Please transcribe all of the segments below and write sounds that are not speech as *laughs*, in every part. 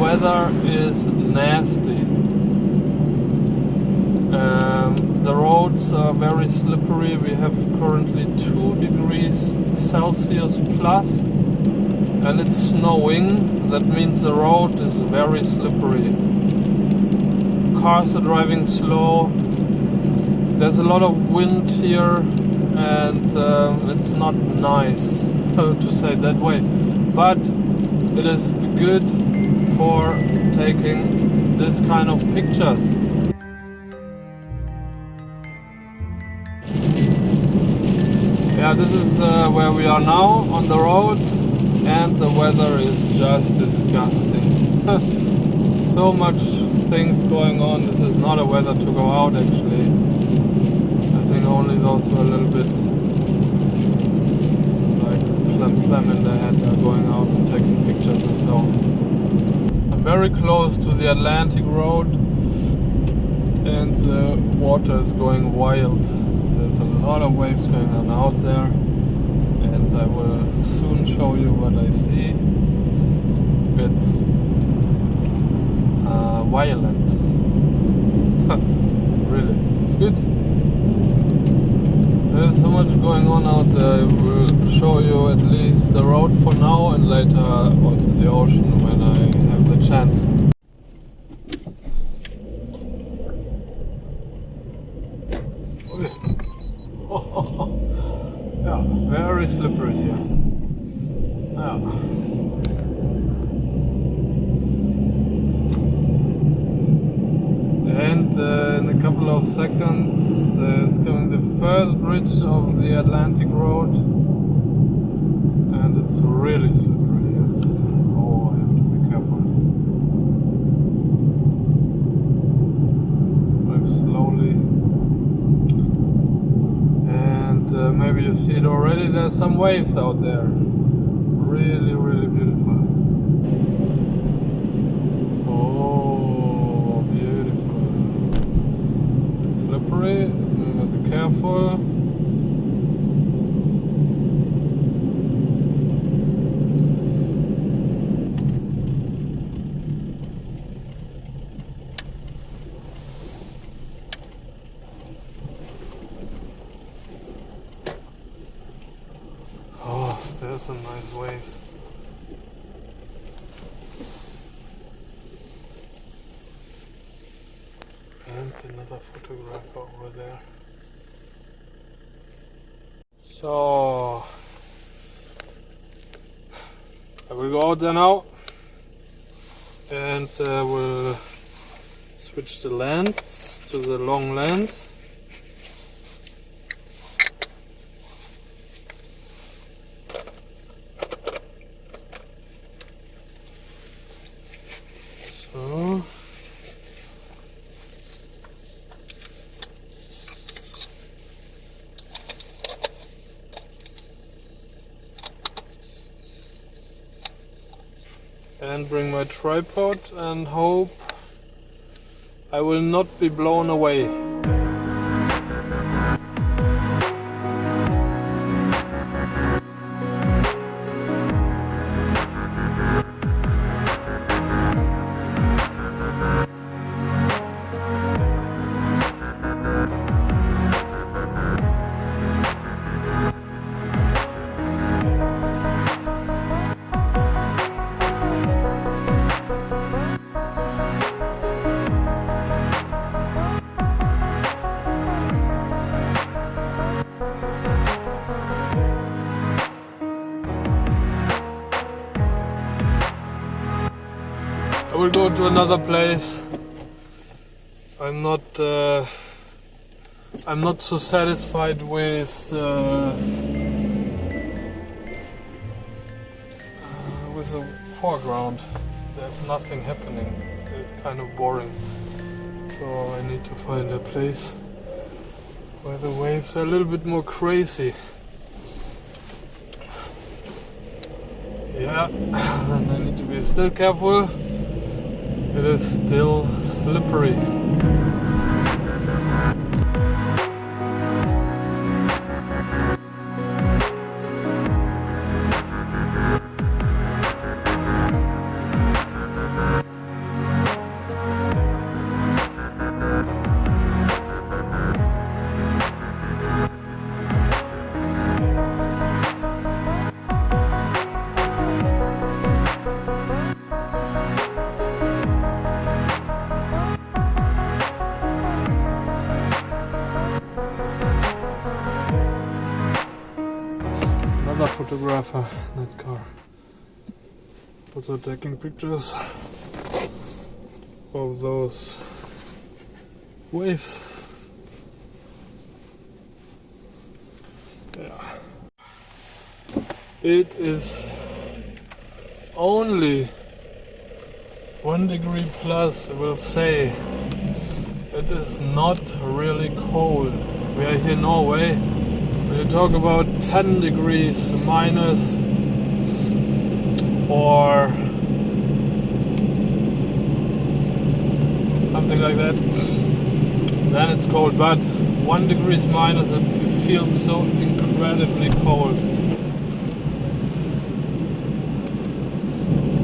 weather is nasty. Um, the roads are very slippery. We have currently 2 degrees Celsius plus and it's snowing. That means the road is very slippery. Cars are driving slow. There's a lot of wind here and um, it's not nice *laughs* to say that way. But it is good for taking this kind of pictures. yeah this is uh, where we are now on the road and the weather is just disgusting. *laughs* So much things going on. This is not a weather to go out actually. I think only those who are a little bit like phlegm, phlegm in their head are going out and taking pictures and so I'm very close to the Atlantic Road and the water is going wild there's a lot of waves going on out there and I will soon show you what I see. It's uh, violent. *laughs* really, it's good. There's so much going on out there. I will show you at least the road for now and later also the ocean when I have the chance. *laughs* yeah, very slippery here. Yeah. And uh, in a couple of seconds uh, it's coming the first bridge of the Atlantic Road and it's really slippery here. Oh, I have to be careful. Drive slowly. And uh, maybe you see it already, there's some waves out there. Really, really beautiful. Oh, beautiful. Slippery, so be careful. Oh, there's some nice waves. And another photographer over there. So I will go out there now and uh, we'll switch the lens to the long lens. So. And bring my tripod and hope I will not be blown away. Go to another place. I'm not. Uh, I'm not so satisfied with uh, uh, with the foreground. There's nothing happening. It's kind of boring. So I need to find a place where the waves are a little bit more crazy. Yeah, *coughs* and I need to be still careful. It is still slippery. Photographer that car. Also taking pictures of those waves. Yeah. It is only one degree plus, we'll say. It is not really cold. We are here in Norway. We talk about 10 degrees minus or something like that, then it's cold. But one degrees minus, it feels so incredibly cold.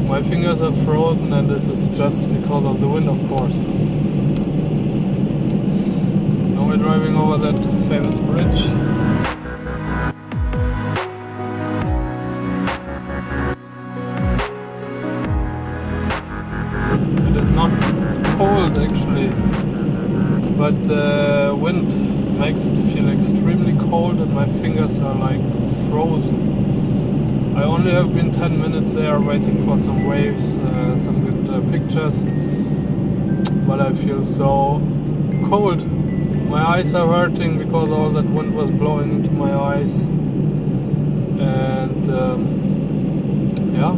My fingers are frozen and this is just because of the wind of course. Now we're driving over that famous bridge. But the wind makes it feel extremely cold and my fingers are like frozen. I only have been 10 minutes there waiting for some waves, uh, some good uh, pictures, but I feel so cold. My eyes are hurting because all that wind was blowing into my eyes and um, yeah,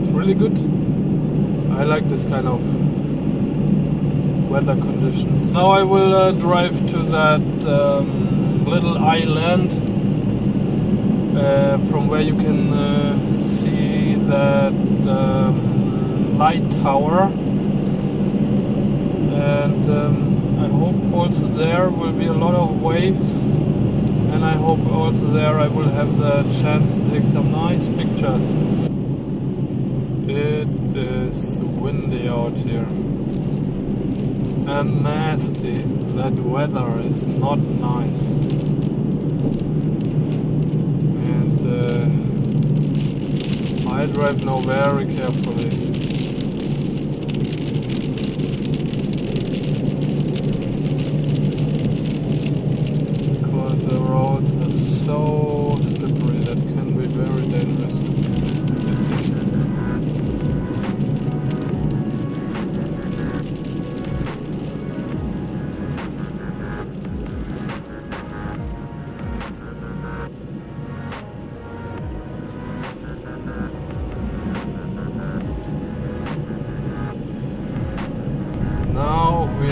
it's really good. I like this kind of weather conditions. Now I will uh, drive to that um, little island uh, from where you can uh, see that um, light tower and um, I hope also there will be a lot of waves and I hope also there I will have the chance to take some nice pictures. It is windy out here and nasty. That weather is not nice. And uh, I drive now very carefully.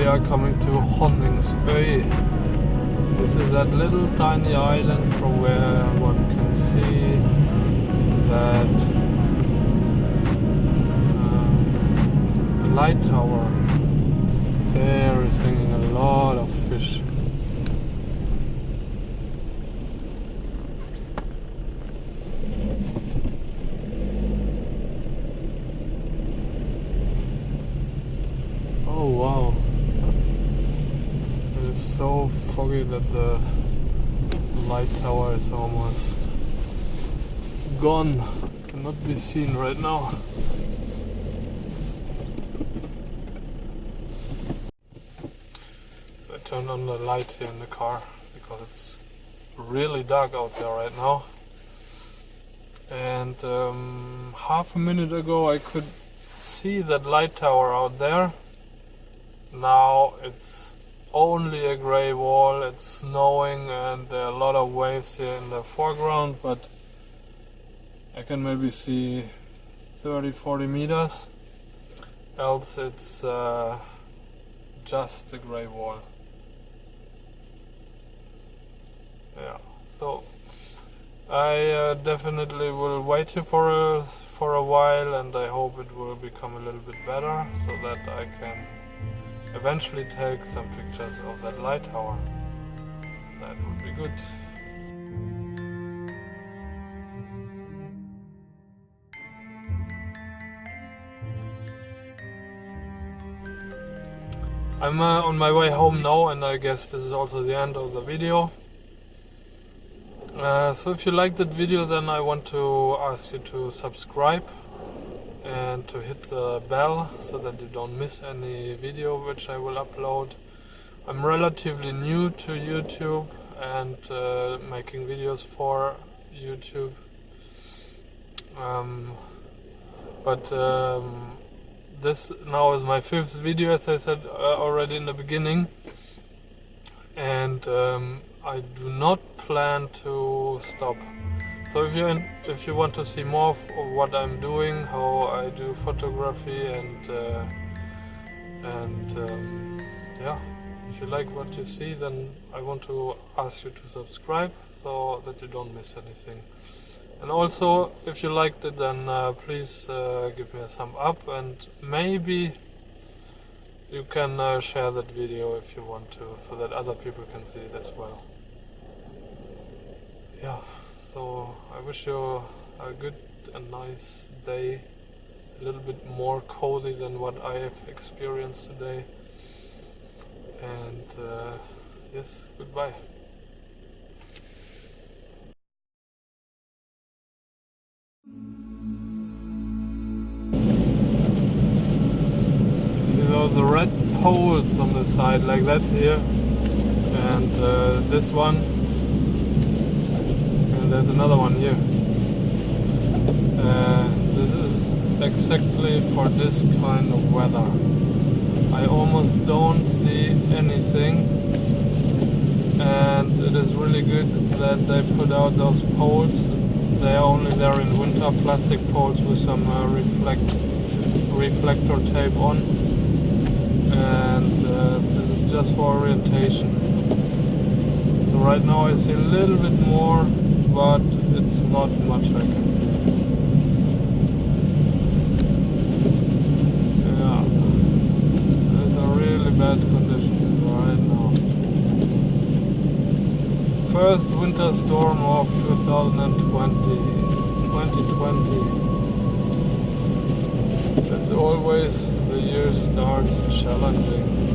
We are coming to Honningsøy. This is that little tiny island from where one can see that uh, the light tower. There is hanging a lot of fish. Oh wow so foggy that the light tower is almost gone. Cannot be seen right now. So I turned on the light here in the car because it's really dark out there right now. And um, half a minute ago I could see that light tower out there. Now it's only a grey wall, it's snowing and there are a lot of waves here in the foreground, but I can maybe see 30-40 meters, else it's uh, just a grey wall. Yeah, so I uh, definitely will wait here for a, for a while and I hope it will become a little bit better so that I can eventually take some pictures of that light tower. That would be good. I'm uh, on my way home now and I guess this is also the end of the video. Uh, so if you liked that video then I want to ask you to subscribe and to hit the bell so that you don't miss any video which I will upload. I'm relatively new to YouTube and uh, making videos for YouTube Um, but um, this now is my fifth video, as I said uh, already in the beginning, and um, I do not plan to stop. So if you if you want to see more of what I'm doing, how I do photography, and uh, and um, yeah, if you like what you see, then I want to ask you to subscribe so that you don't miss anything. And also, if you liked it, then uh, please uh, give me a thumb up and maybe you can uh, share that video if you want to, so that other people can see it as well. Yeah, so I wish you a good and nice day, a little bit more cozy than what I have experienced today. And uh, yes, goodbye. The red poles on the side like that here and uh, this one there's another one here. Uh, this is exactly for this kind of weather. I almost don't see anything and it is really good that they put out those poles they are only there in winter plastic poles with some uh, reflect reflector tape on and uh, this is just for orientation so right now I see a little bit more but it's not much I can see yeah. Really bad conditions right now. First winter storm of 2020 2020 as always the year starts challenging